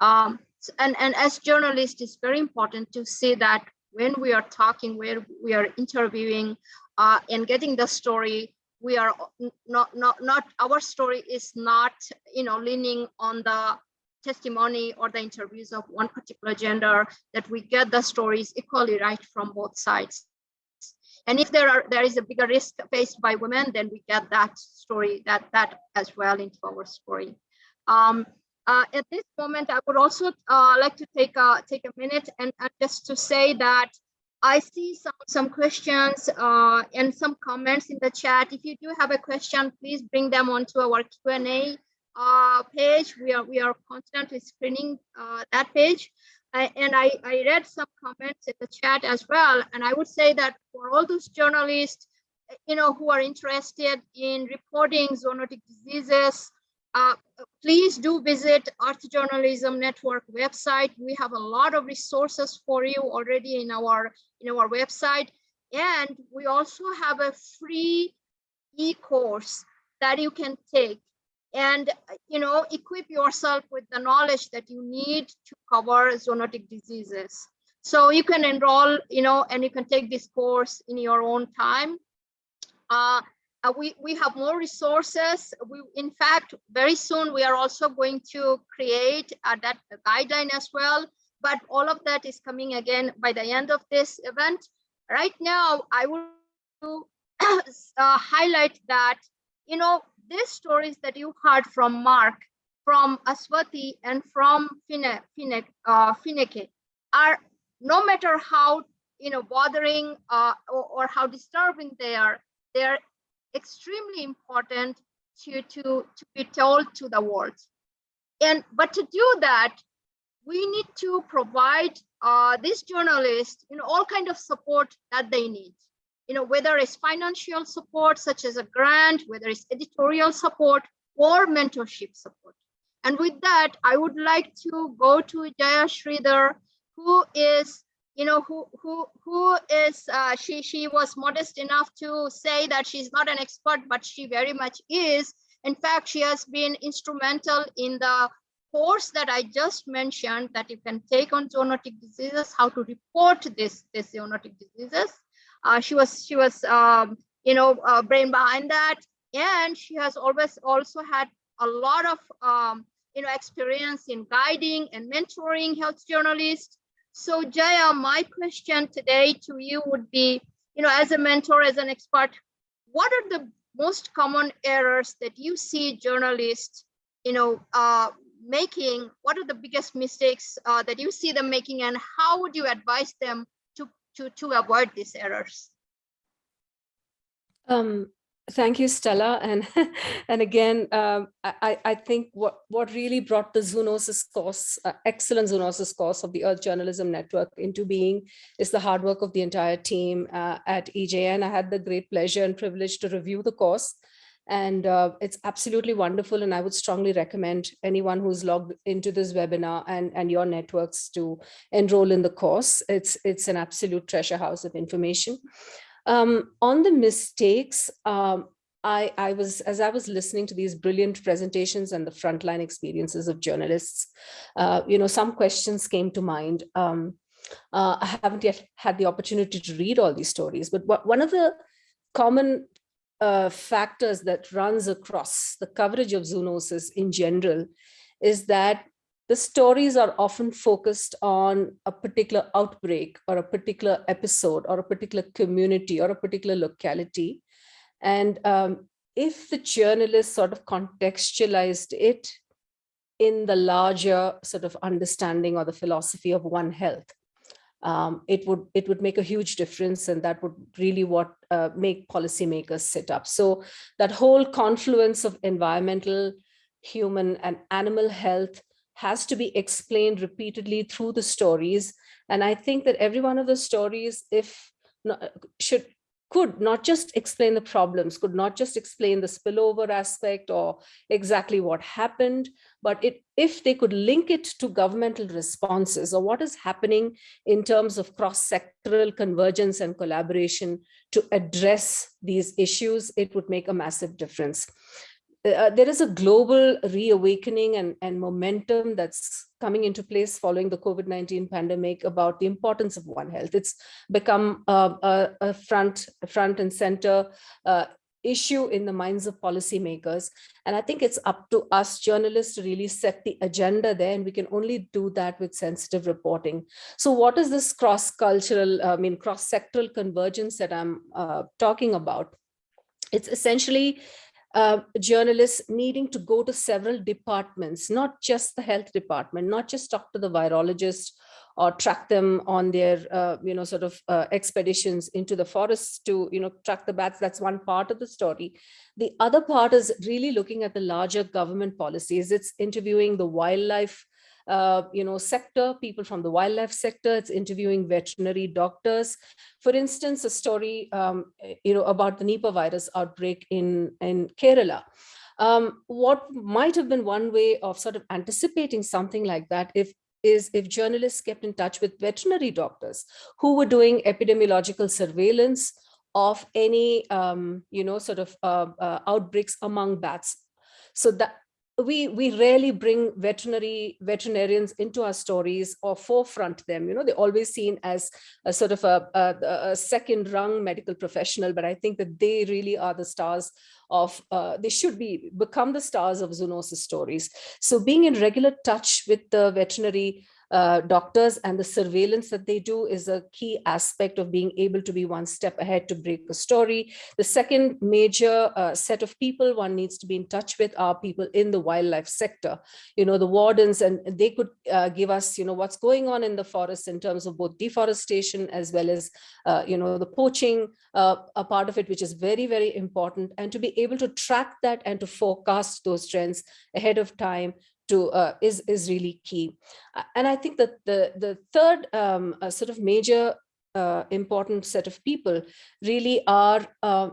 Um, and, and as journalists, it's very important to see that when we are talking, where we are interviewing uh, and getting the story, we are not, not, not, our story is not, you know, leaning on the testimony or the interviews of one particular gender, that we get the stories equally right from both sides. And if there are there is a bigger risk faced by women, then we get that story that that as well into our story. Um, uh, at this moment, I would also uh, like to take a take a minute and uh, just to say that I see some some questions uh, and some comments in the chat. If you do have a question, please bring them onto our Q and A uh, page. We are we are constantly screening uh, that page. I, and I, I read some comments in the chat as well. And I would say that for all those journalists, you know, who are interested in reporting zoonotic diseases, uh, please do visit Earth Journalism Network website. We have a lot of resources for you already in our in our website. And we also have a free e-course that you can take and you know equip yourself with the knowledge that you need to cover zoonotic diseases. So you can enroll you know and you can take this course in your own time. Uh, uh, we we have more resources. We in fact very soon we are also going to create uh, that guideline as well. But all of that is coming again by the end of this event. Right now i will *clears throat* uh, highlight that you know these stories that you heard from Mark, from Aswati, and from Fine, uh, Fineke are no matter how you know bothering uh, or, or how disturbing they are, they are extremely important to, to, to be told to the world. And but to do that, we need to provide uh, these journalists you know all kind of support that they need you know, whether it's financial support, such as a grant, whether it's editorial support or mentorship support. And with that, I would like to go to Jaya Shreedhar, who is, you know, who who who is uh, she she was modest enough to say that she's not an expert, but she very much is. In fact, she has been instrumental in the course that I just mentioned that you can take on zoonotic diseases, how to report this, this zoonotic diseases. Uh, she was she was um, you know uh, brain behind that, and she has always also had a lot of um, you know experience in guiding and mentoring health journalists. So Jaya, my question today to you would be, you know, as a mentor, as an expert, what are the most common errors that you see journalists, you know, uh, making? What are the biggest mistakes uh, that you see them making, and how would you advise them to, to avoid these errors. Um, thank you, Stella. And *laughs* and again, um, I, I think what, what really brought the zoonosis course, uh, excellent zoonosis course of the Earth Journalism Network into being is the hard work of the entire team uh, at EJN. I had the great pleasure and privilege to review the course and uh, it's absolutely wonderful. And I would strongly recommend anyone who's logged into this webinar and, and your networks to enroll in the course. It's, it's an absolute treasure house of information. Um, on the mistakes, um, I, I was, as I was listening to these brilliant presentations and the frontline experiences of journalists, uh, you know, some questions came to mind. Um, uh, I haven't yet had the opportunity to read all these stories, but what, one of the common uh, factors that runs across the coverage of zoonosis in general is that the stories are often focused on a particular outbreak or a particular episode or a particular community or a particular locality. And um, if the journalist sort of contextualized it in the larger sort of understanding or the philosophy of One Health, um, it would it would make a huge difference and that would really what uh, make policymakers sit up. So that whole confluence of environmental, human and animal health has to be explained repeatedly through the stories. And I think that every one of the stories, if not, should could not just explain the problems, could not just explain the spillover aspect or exactly what happened, but it, if they could link it to governmental responses or what is happening in terms of cross-sectoral convergence and collaboration to address these issues, it would make a massive difference. Uh, there is a global reawakening and, and momentum that's coming into place following the COVID-19 pandemic about the importance of One Health. It's become uh, a, a, front, front and center uh, issue in the minds of policymakers. And I think it's up to us journalists to really set the agenda there, and we can only do that with sensitive reporting. So what is this cross-cultural, I mean, cross-sectoral convergence that I'm uh, talking about? It's essentially journalists needing to go to several departments, not just the health department, not just talk to the virologist or track them on their, uh, you know, sort of uh, expeditions into the forests to, you know, track the bats. That's one part of the story. The other part is really looking at the larger government policies. It's interviewing the wildlife uh, you know, sector, people from the wildlife sector. It's interviewing veterinary doctors. For instance, a story, um, you know, about the Nipah virus outbreak in, in Kerala. Um, what might have been one way of sort of anticipating something like that if is if journalists kept in touch with veterinary doctors who were doing epidemiological surveillance of any, um, you know, sort of uh, uh, outbreaks among bats. So that we we rarely bring veterinary veterinarians into our stories or forefront them. You know they're always seen as a sort of a, a, a second rung medical professional but i think that they really are the stars of uh, they should be become the stars of zoonosis stories. So being in regular touch with the veterinary uh, doctors and the surveillance that they do is a key aspect of being able to be one step ahead to break a story. The second major uh, set of people one needs to be in touch with are people in the wildlife sector, you know, the wardens, and they could uh, give us, you know, what's going on in the forest in terms of both deforestation as well as, uh, you know, the poaching, uh, a part of it, which is very, very important. And to be able to track that and to forecast those trends ahead of time to uh, is is really key. Uh, and I think that the the third um, uh, sort of major uh, important set of people really are uh,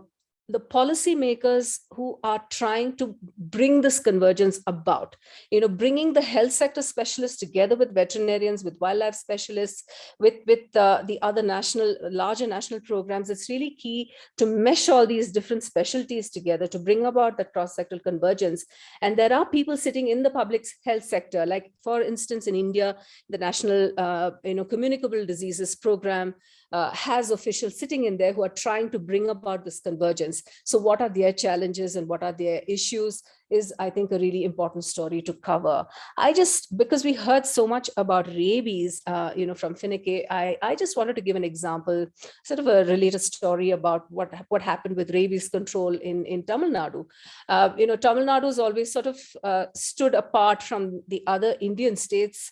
the policymakers who are trying to bring this convergence about, you know, bringing the health sector specialists together with veterinarians, with wildlife specialists, with, with uh, the other national, larger national programs, it's really key to mesh all these different specialties together to bring about the cross-sectoral convergence. And there are people sitting in the public health sector, like for instance, in India, the National, uh, you know, Communicable Diseases Program, uh, has officials sitting in there who are trying to bring about this convergence. So what are their challenges and what are their issues is, I think, a really important story to cover. I just, because we heard so much about rabies, uh, you know, from Finike, I, I just wanted to give an example, sort of a related story about what, what happened with rabies control in, in Tamil Nadu. Uh, you know, Tamil Nadu has always sort of uh, stood apart from the other Indian states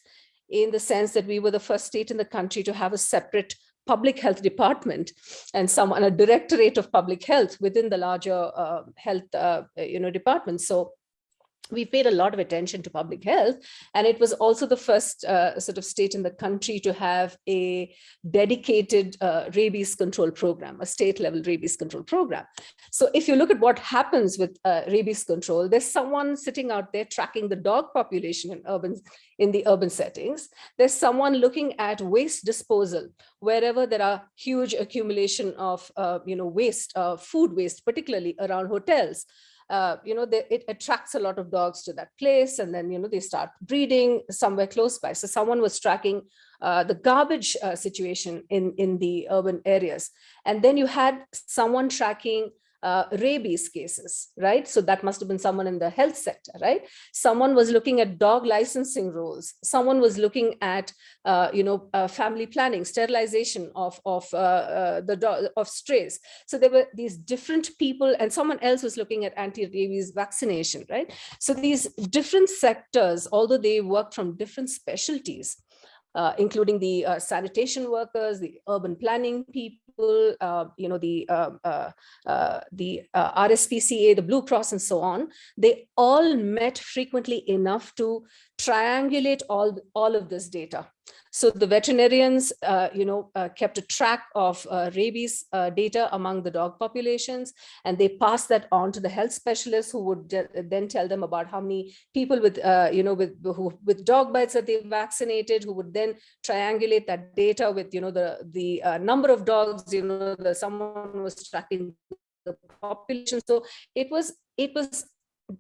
in the sense that we were the first state in the country to have a separate public health department and someone a directorate of public health within the larger uh, health uh, you know department. So we paid a lot of attention to public health and it was also the first uh, sort of state in the country to have a dedicated uh, rabies control program a state level rabies control program. So if you look at what happens with uh, rabies control there's someone sitting out there tracking the dog population in urban in the urban settings. There's someone looking at waste disposal wherever there are huge accumulation of uh, you know waste uh, food waste particularly around hotels uh, you know, they, it attracts a lot of dogs to that place and then, you know, they start breeding somewhere close by. So someone was tracking uh, the garbage uh, situation in, in the urban areas. And then you had someone tracking uh, rabies cases, right? So that must have been someone in the health sector, right? Someone was looking at dog licensing rules. Someone was looking at, uh, you know, uh, family planning, sterilization of of uh, uh, the dog of strays. So there were these different people, and someone else was looking at anti-rabies vaccination, right? So these different sectors, although they work from different specialties, uh, including the uh, sanitation workers, the urban planning people, uh, you know, the um, uh, uh, the uh, RSPCA, the Blue Cross, and so on. They all met frequently enough to triangulate all all of this data. So the veterinarians, uh, you know, uh, kept a track of uh, rabies uh, data among the dog populations, and they passed that on to the health specialists who would then tell them about how many people with, uh, you know, with who, with dog bites that they vaccinated, who would then triangulate that data with, you know, the the uh, number of dogs, you know, the someone was tracking the population. So it was it was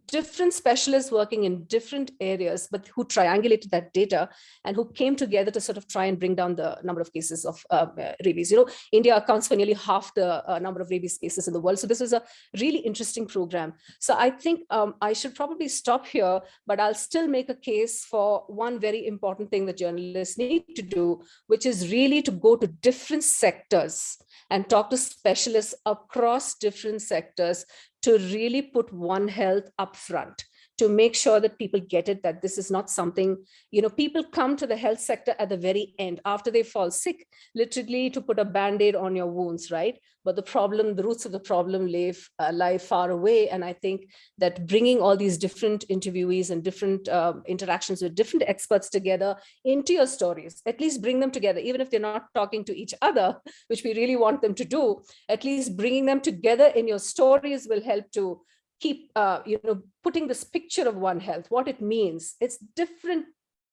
different specialists working in different areas, but who triangulated that data and who came together to sort of try and bring down the number of cases of uh, rabies. You know, India accounts for nearly half the uh, number of rabies cases in the world. So this is a really interesting program. So I think um, I should probably stop here, but I'll still make a case for one very important thing that journalists need to do, which is really to go to different sectors and talk to specialists across different sectors to really put One Health up front to make sure that people get it, that this is not something, you know, people come to the health sector at the very end after they fall sick, literally to put a band-aid on your wounds, right? But the problem, the roots of the problem lie, uh, lie far away. And I think that bringing all these different interviewees and different uh, interactions with different experts together into your stories, at least bring them together, even if they're not talking to each other, *laughs* which we really want them to do, at least bringing them together in your stories will help to keep uh, you know putting this picture of one health what it means it's different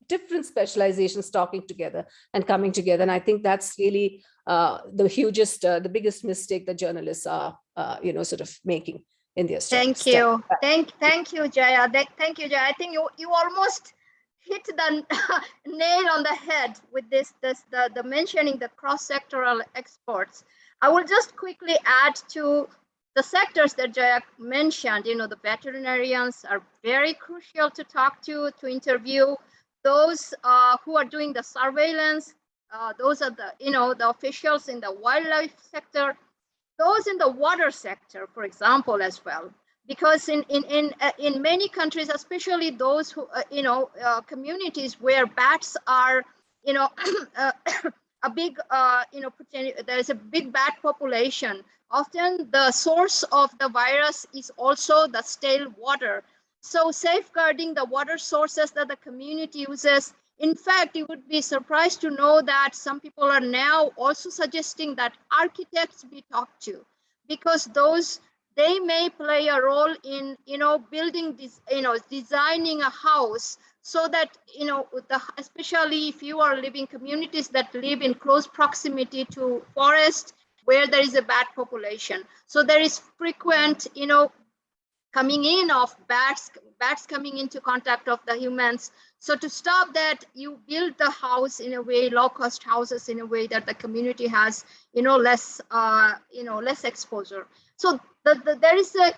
different specializations talking together and coming together and i think that's really uh, the hugest uh, the biggest mistake that journalists are uh, you know sort of making in their Thank stories. You. Thank, thank you, Jaya. Thank you, Jaya. I think you, you almost hit the *laughs* nail on the head with this, this, the, the mentioning the cross-sectoral experts. I will just quickly add to the sectors that Jaya mentioned, you know, the veterinarians are very crucial to talk to, to interview. Those uh, who are doing the surveillance, uh, those are the, you know, the officials in the wildlife sector, those in the water sector, for example, as well. Because in in in uh, in many countries, especially those who uh, you know uh, communities where bats are, you know, *coughs* uh, *coughs* a big you know there is a big bat population. Often the source of the virus is also the stale water. So safeguarding the water sources that the community uses. In fact, you would be surprised to know that some people are now also suggesting that architects be talked to because those they may play a role in you know building this you know designing a house so that you know the especially if you are living communities that live in close proximity to forest where there is a bat population. So there is frequent you know coming in of bats bats coming into contact of the humans. So to stop that you build the house in a way low cost houses in a way that the community has you know less uh you know less exposure. So the, the, there is a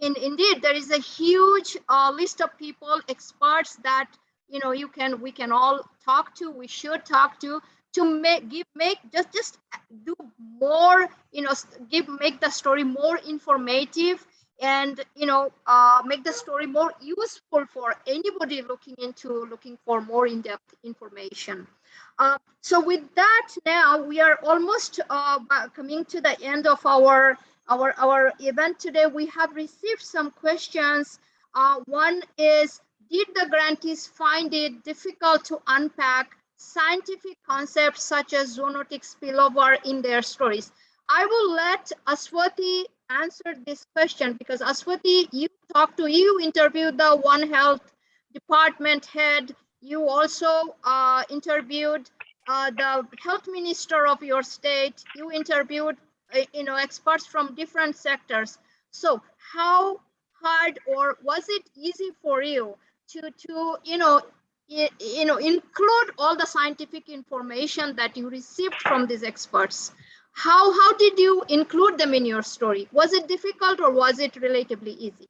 in indeed there is a huge uh, list of people experts that you know you can we can all talk to we should talk to to make give make just just do more you know give make the story more informative and you know uh, make the story more useful for anybody looking into looking for more in-depth information uh, so with that now we are almost uh, coming to the end of our our, our event today, we have received some questions. Uh, one is, did the grantees find it difficult to unpack scientific concepts such as zoonotic spillover in their stories? I will let Aswati answer this question because Aswati, you talked to, you interviewed the One Health department head. You also uh, interviewed uh, the health minister of your state. You interviewed uh, you know experts from different sectors so how hard or was it easy for you to to you know you know include all the scientific information that you received from these experts. How how did you include them in your story? Was it difficult or was it relatively easy?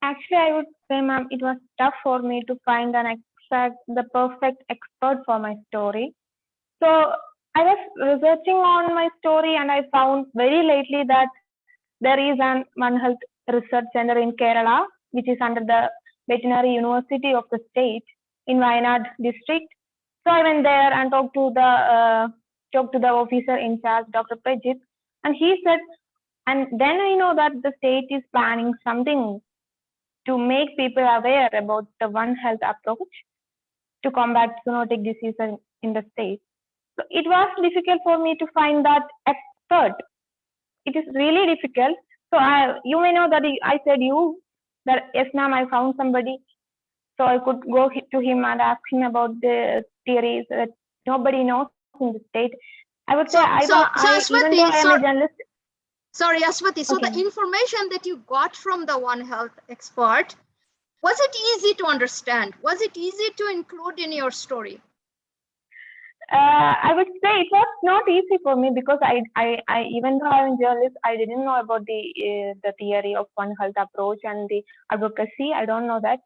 Actually i would say ma'am it was tough for me to find an exact the perfect expert for my story. So I was researching on my story and I found very lately that there is an One Health Research Center in Kerala, which is under the Veterinary University of the state in Wayanad district. So I went there and talked to the uh, talked to the officer in charge, Dr. Prajit, and he said, and then I know that the state is planning something to make people aware about the One Health approach to combat zoonotic disease in the state. So it was difficult for me to find that expert. It is really difficult. So I, you may know that I said you that yes, ma'am, I found somebody. So I could go to him and ask him about the theories that nobody knows in the state. I would say so, I so, so I, Swati, even though I am so, a journalist. Sorry, Aswati. So the information that you got from the One Health expert, was it easy to understand? Was it easy to include in your story? Uh, I would say it was not easy for me because I, I, I even though I'm a journalist, I didn't know about the uh, the theory of One Health approach and the advocacy. I don't know that.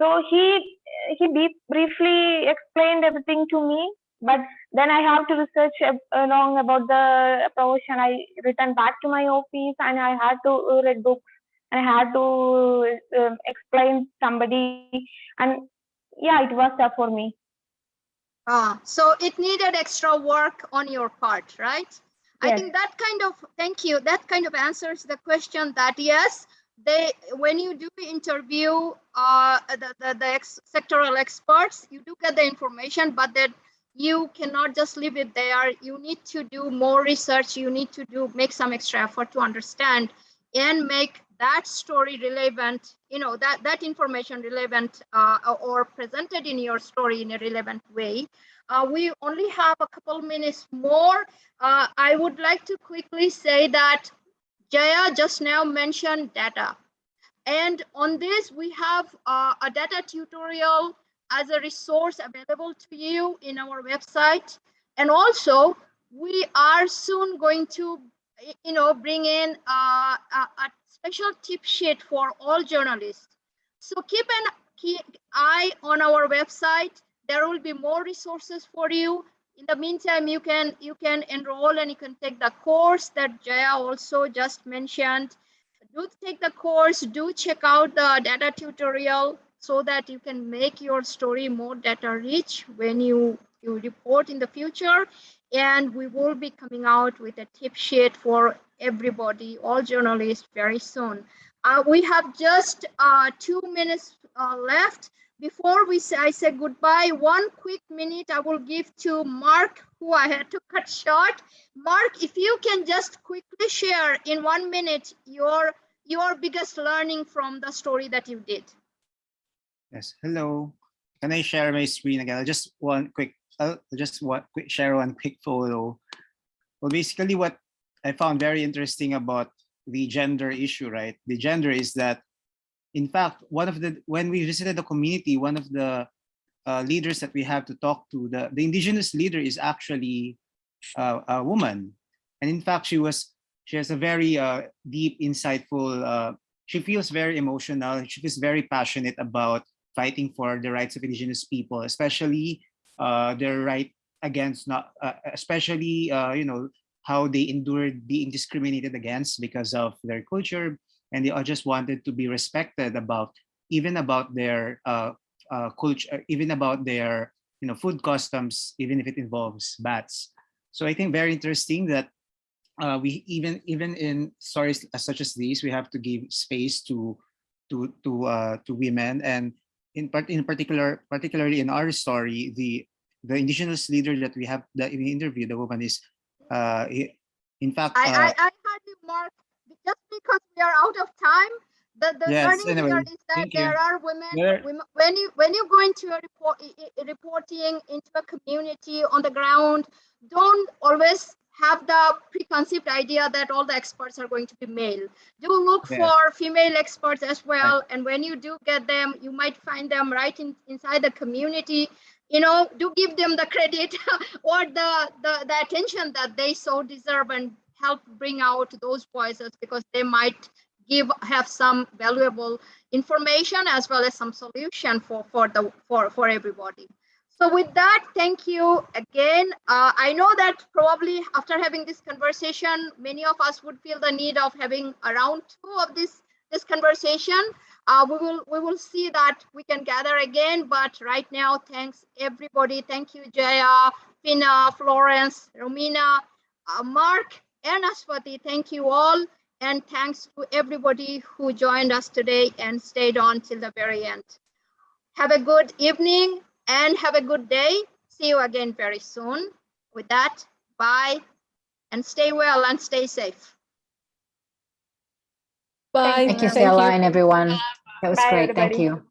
So he he brief- briefly explained everything to me, but then I have to research along about the approach, and I returned back to my office, and I had to uh, read books, and I had to um, explain somebody, and yeah, it was tough for me. Ah, so it needed extra work on your part, right? I think that kind of, thank you, that kind of answers the question that yes, they, when you do interview uh, the, the, the ex sectoral experts, you do get the information, but that you cannot just leave it there. You need to do more research. You need to do, make some extra effort to understand and make that story relevant, you know, that, that information relevant uh, or presented in your story in a relevant way. Uh, we only have a couple minutes more. Uh, I would like to quickly say that Jaya just now mentioned data. And on this, we have uh, a data tutorial as a resource available to you in our website. And also, we are soon going to, you know, bring in uh, a, a special tip sheet for all journalists. So keep an eye on our website. There will be more resources for you. In the meantime, you can you can enroll and you can take the course that Jaya also just mentioned. Do take the course, do check out the data tutorial so that you can make your story more data rich when you, you report in the future. And we will be coming out with a tip sheet for everybody, all journalists very soon. Uh, we have just uh, two minutes uh, left. Before we say, I say goodbye, one quick minute I will give to Mark, who I had to cut short. Mark, if you can just quickly share in one minute your your biggest learning from the story that you did. Yes, hello. Can I share my screen again? Just one quick, I'll just one quick share one quick photo. Well, basically what I found very interesting about the gender issue, right? The gender is that, in fact, one of the, when we visited the community, one of the uh, leaders that we have to talk to, the, the indigenous leader is actually uh, a woman. And in fact, she was, she has a very uh, deep, insightful, uh, she feels very emotional. She feels very passionate about fighting for the rights of indigenous people, especially uh, their right against not, uh, especially uh, you know how they endured being discriminated against because of their culture, and they all just wanted to be respected about even about their uh, uh, culture, even about their you know food customs, even if it involves bats. So I think very interesting that uh, we even even in stories such as these, we have to give space to to to uh, to women and in part in particular particularly in our story the the indigenous leader that we have that we interviewed the woman is uh in fact I, uh, I, I heard you, Mark, just because we are out of time. The, the Yes, learning here anyway, is that thank you. there are women, There- women, when you when you go into a report i- i- reporting into a community on the ground, don't always have the preconceived idea that all the experts are going to be male. Do look Yeah. for female experts as well, and when you do get them, you might find them right in, inside the community. You know, do give them the credit *laughs* or the, the the attention that they so deserve and help bring out those voices because they might give have some valuable information as well as some solution for for the for for everybody so with that thank you again. Uh, i know that probably after having this conversation many of us would feel the need of having around two of this this conversation. Uh, we will we will see that we can gather again but right now thanks everybody. Thank you jaya Fina, florence romina uh, mark and aswati. Thank you all and thanks to everybody who joined us today and stayed on till the very end. Have a good evening and have a good day. See you again very soon. With that, bye and stay well and stay safe. Bye. Thank you, Stella, and everyone. That was Bye, great. Thank you.